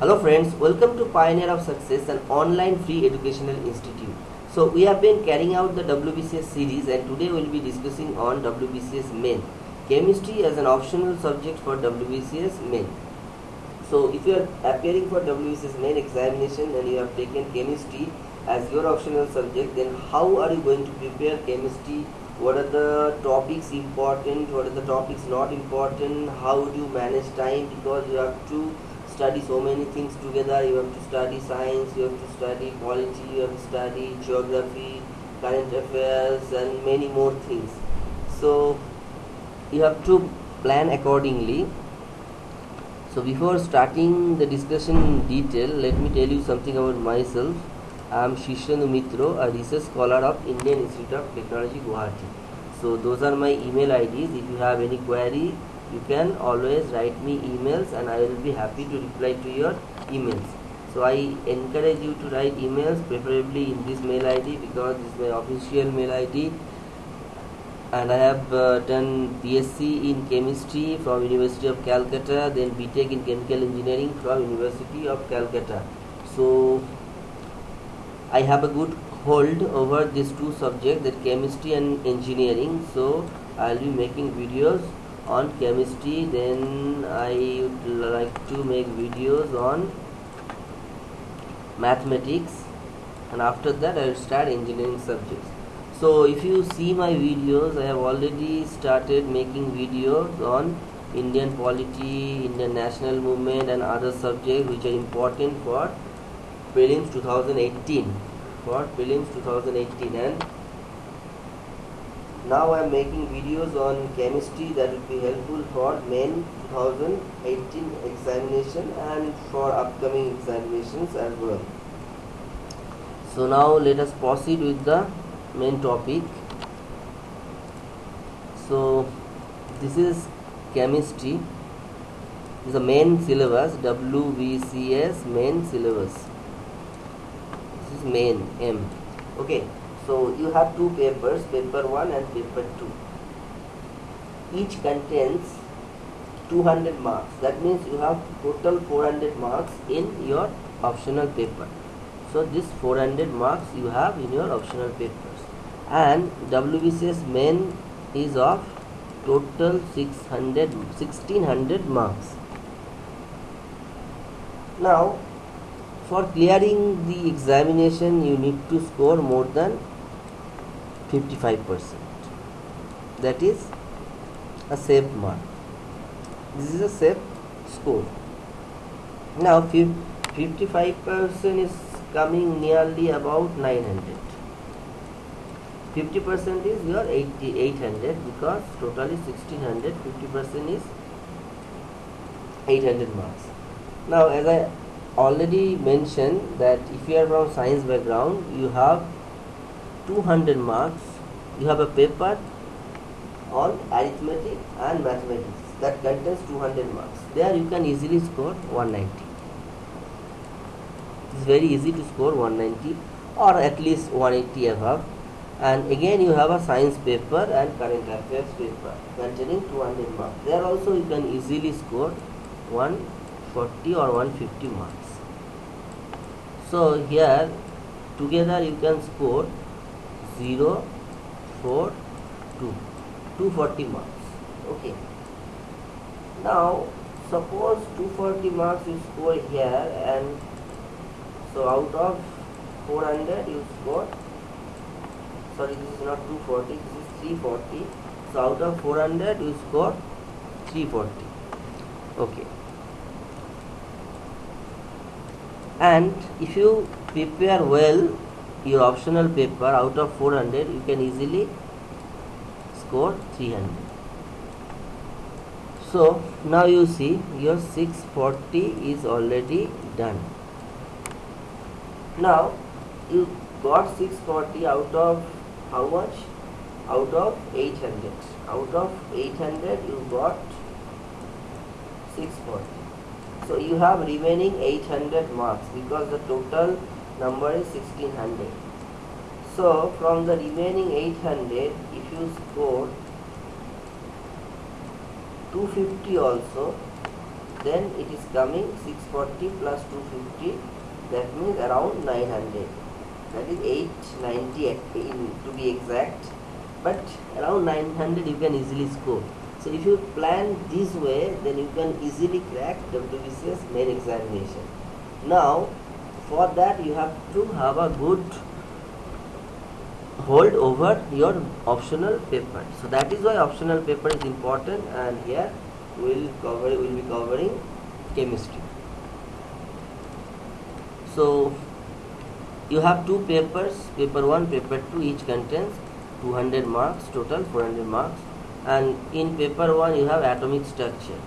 Hello friends, welcome to Pioneer of Success, an online free educational institute. So we have been carrying out the WBCS series and today we will be discussing on WBCS main. Chemistry as an optional subject for WBCS main. So if you are appearing for WBCS main examination and you have taken chemistry as your optional subject, then how are you going to prepare chemistry? What are the topics important? What are the topics not important? How do you manage time? Because you have to study so many things together. You have to study science, you have to study polity, you have to study geography, current affairs, and many more things. So you have to plan accordingly so before starting the discussion in detail let me tell you something about myself i am shishanu mitro a research scholar of indian institute of technology guwahati so those are my email ids if you have any query you can always write me emails and i will be happy to reply to your emails. So i encourage you to write emails preferably in this mail id because this is my official mail id and I have uh, done BSc in chemistry from University of Calcutta then BTech in chemical engineering from University of Calcutta. So I have a good hold over these two subjects that chemistry and engineering. So I'll be making videos on chemistry then I would like to make videos on mathematics. And after that I will start engineering subjects. So if you see my videos I have already started making videos on Indian polity, Indian national movement and other subjects which are important for prelims 2018 for prelims 2018 and now I am making videos on chemistry that will be helpful for main 2018 examination and for upcoming examinations as well. So now let us proceed with the main topic. So this is chemistry. This is the main syllabus WBCS main syllabus. This is main M. Okay so you have two papers paper 1 and paper 2 each contains 200 marks. That means you have total 400 marks in your optional paper. So this 400 marks you have in your optional papers. and WBCS main is of total 600 1600 marks. Now for clearing the examination you need to score more than 55% that is a safe mark. This is a safe score. Now 55% is coming nearly about 900 50% is your 80, 800 because totally 1600 50% is 800 marks. Now as I already mentioned that if you are from science background you have 200 marks you have a paper on arithmetic and mathematics that contains 200 marks. There you can easily score 190 it's very easy to score 190 or at least 180 above. And again you have a science paper and current affairs paper containing 200 marks. There also you can easily score 140 or 150 marks. So here together you can score 0 4 2 240 marks. Okay. Now suppose 240 marks you score here and so out of 400 you score sorry this is not 240 this is 340 so out of 400 you score 340 okay. And if you prepare well your optional paper out of 400 you can easily score 300 so now you see your 640 is already done. Now you got 640 out of how much? Out of 800 out of 800 you got 640 so you have remaining 800 marks because the total number is 1600 so from the remaining 800 if you score 250 also then it is coming 640 plus 250 that means around 900 that is 890 in, to be exact. But around 900 you can easily score. So if you plan this way then you can easily crack WBCS main examination. Now for that you have to have a good hold over your optional paper. So that is why optional paper is important and here we'll cover will be covering chemistry. So you have two papers paper 1 paper 2 each contains 200 marks total 400 marks. And in paper 1 you have atomic structure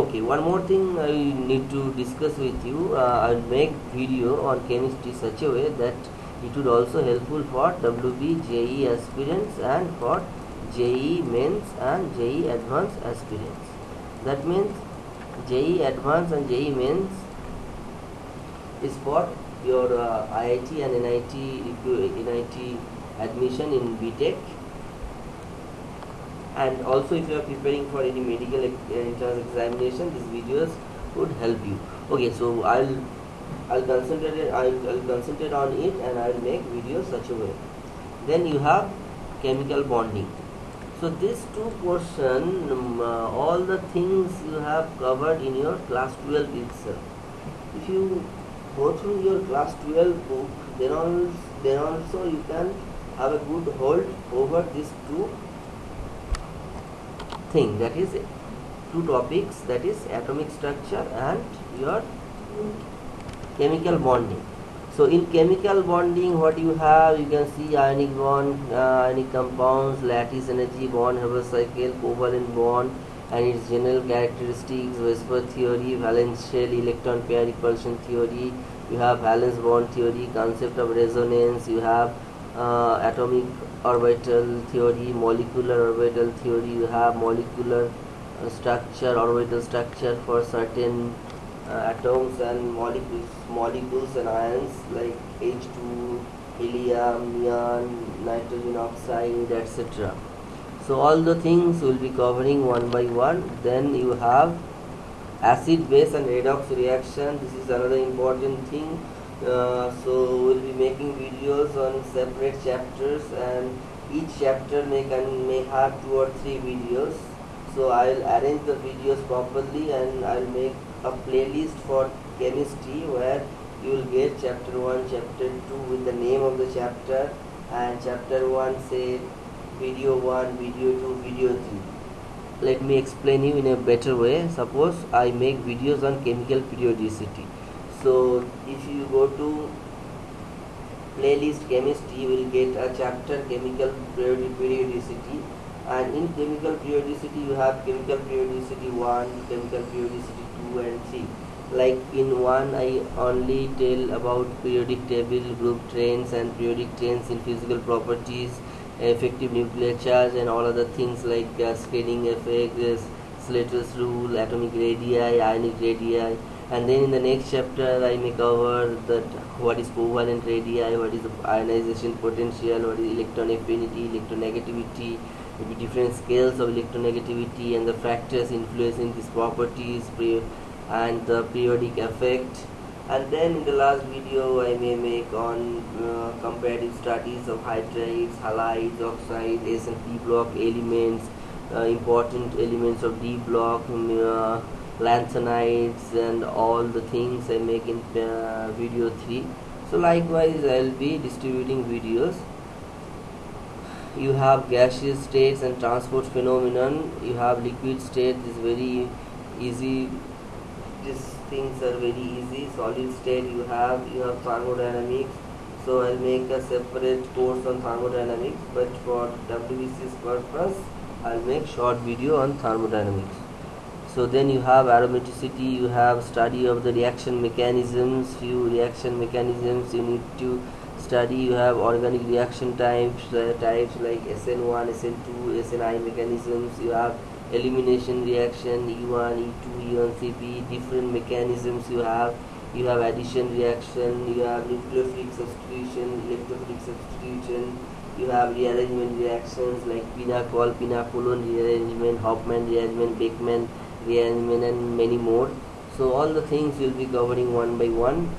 okay one more thing i need to discuss with you. Uh, i'll make video on chemistry such a way that it would also helpful for wb je aspirants and for JEE mains and JEE advanced aspirants. That means JEE advanced and JEE mains is for your uh, IIT and NIT, NIT admission in BTech and also if you are preparing for any medical entrance examination these videos would help you. Okay so I'll I'll concentrate I'll, I'll concentrate on it and I'll make videos such a way. Then you have chemical bonding. So this two portion um, uh, all the things you have covered in your class 12 itself. If you go through your class 12 book then also, then also you can have a good hold over these two thing that is two topics that is atomic structure and your chemical bonding. So in chemical bonding what you have you can see ionic bond uh, ionic compounds lattice energy Born Haber cycle covalent bond and its general characteristics, VSEPR theory, valence shell, electron pair repulsion theory, you have valence bond theory, concept of resonance, you have uh, atomic orbital theory, molecular orbital theory, you have molecular uh, structure, orbital structure for certain uh, atoms and molecules, molecules and ions like H2, helium, neon, nitrogen oxide, etc so all the things will be covering one by one. Then you have acid base and redox reaction. This is another important thing uh, so we'll be making videos on separate chapters and each chapter may can may have two or three videos. So I'll arrange the videos properly and I'll make a playlist for chemistry where you will get chapter 1 chapter 2 with the name of the chapter and chapter 1 say video 1 video 2 video 3 let me explain you in a better way. Suppose I make videos on chemical periodicity so if you go to playlist chemistry you will get a chapter chemical periodicity. And in chemical periodicity you have chemical periodicity 1 chemical periodicity 2 and 3 like in one I only tell about periodic table group trends and periodic trends in physical properties effective nuclear charge and all other things like uh, screening effect, Slater's rule, atomic radii, ionic radii and then in the next chapter I may cover that what is covalent radii, what is the ionization potential, what is electron affinity, electronegativity, maybe different scales of electronegativity and the factors influencing these properties and the periodic effect. And then in the last video I may make on uh, comparative studies of hydrides, halides, oxides, S and P block elements, uh, important elements of D block, uh, lanthanides and all the things I make in uh, video 3 so likewise I'll be distributing videos. You have gaseous states and transport phenomenon. You have liquid state is very easy these things are very easy. Solid state you have you have thermodynamics. So I'll make a separate course on thermodynamics but for WBCS purpose I'll make short video on thermodynamics so then you have aromaticity you have study of the reaction mechanisms few reaction mechanisms you need to study. You have organic reaction types uh, types like SN1 SN2 SNI mechanisms. You have elimination reaction E1 E2 E1cB different mechanisms you have. You have addition reaction you have nucleophilic substitution electrophilic substitution. You have rearrangement reactions like Pinacol, Pinacolone rearrangement, Hofmann rearrangement, Beckmann rearrangement and many more. So all the things we'll be covering one by one.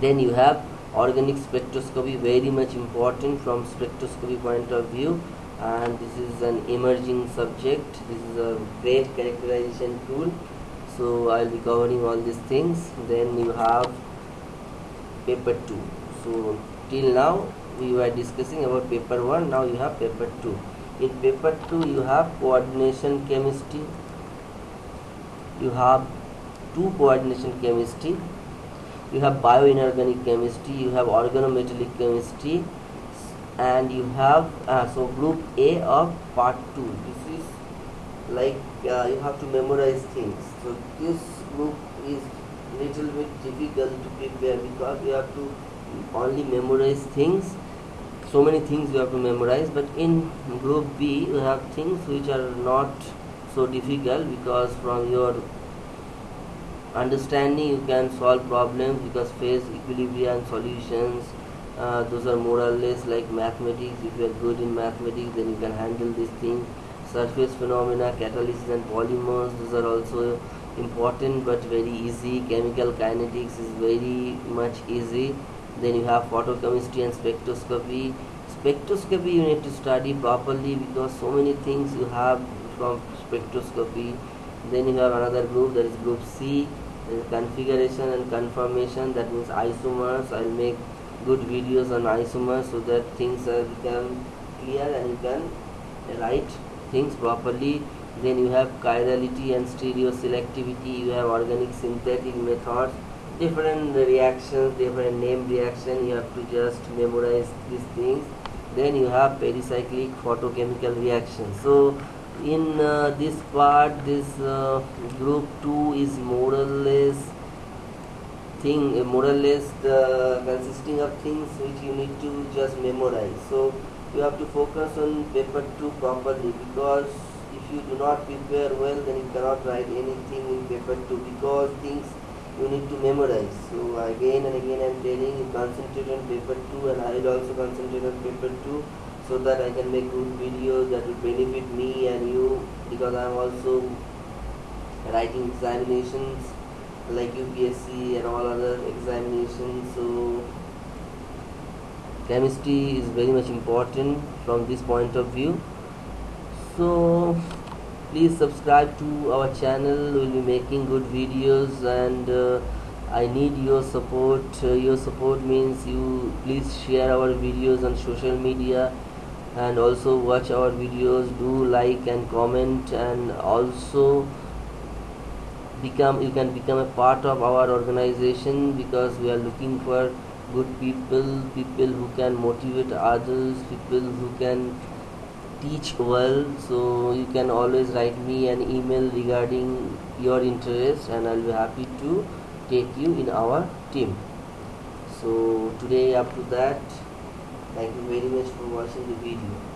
Then you have organic spectroscopy very much important from spectroscopy point of view. And this is an emerging subject. This is a great characterization tool. So I'll be covering all these things. Then you have paper 2 so till now we were discussing about paper 1 now you have paper 2 in paper 2 you have coordination chemistry you have two coordination chemistry. You have bioinorganic chemistry you have organometallic chemistry and you have uh, so group A of part 2 this is like uh, you have to memorize things. So this group is little bit difficult to prepare because you have to only memorize things. So many things you have to memorize but in group B you have things which are not so difficult because from your understanding you can solve problems because phase equilibrium solutions uh, those are more or less like mathematics. If you are good in mathematics then you can handle this thing. Surface phenomena catalysis and polymers those are also important but very easy. Chemical kinetics is very much easy. Then you have photochemistry and spectroscopy. Spectroscopy you need to study properly because so many things you have from spectroscopy. Then you have another group that is group C configuration and conformation that means isomers. I'll make good videos on isomers so that things are become clear and you can write things properly. Then you have chirality and stereoselectivity. You have organic synthetic methods. Different reactions different name reaction. You have to just memorize these things. Then you have pericyclic photochemical reaction so in uh, this part this uh, group 2 is more or less thing uh, more or less the consisting of things which you need to just memorize. So you have to focus on paper 2 properly because if you do not prepare well then you cannot write anything in paper 2 because things you need to memorize. So again and again I'm telling you concentrate on paper 2 and I will also concentrate on paper 2 so that I can make good videos that will benefit me and you because I am also writing examinations like UPSC and all other examinations so chemistry is very much important from this point of view. So please subscribe to our channel. We'll be making good videos and uh, I need your support. Uh, your support means you please share our videos on social media and also watch our videos do like and comment and also become you can become a part of our organization because we are looking for good people people who can motivate others people who can teach well so you can always write me an email regarding your interest and i'll be happy to take you in our team. So today up to that Thank you very much for watching the video.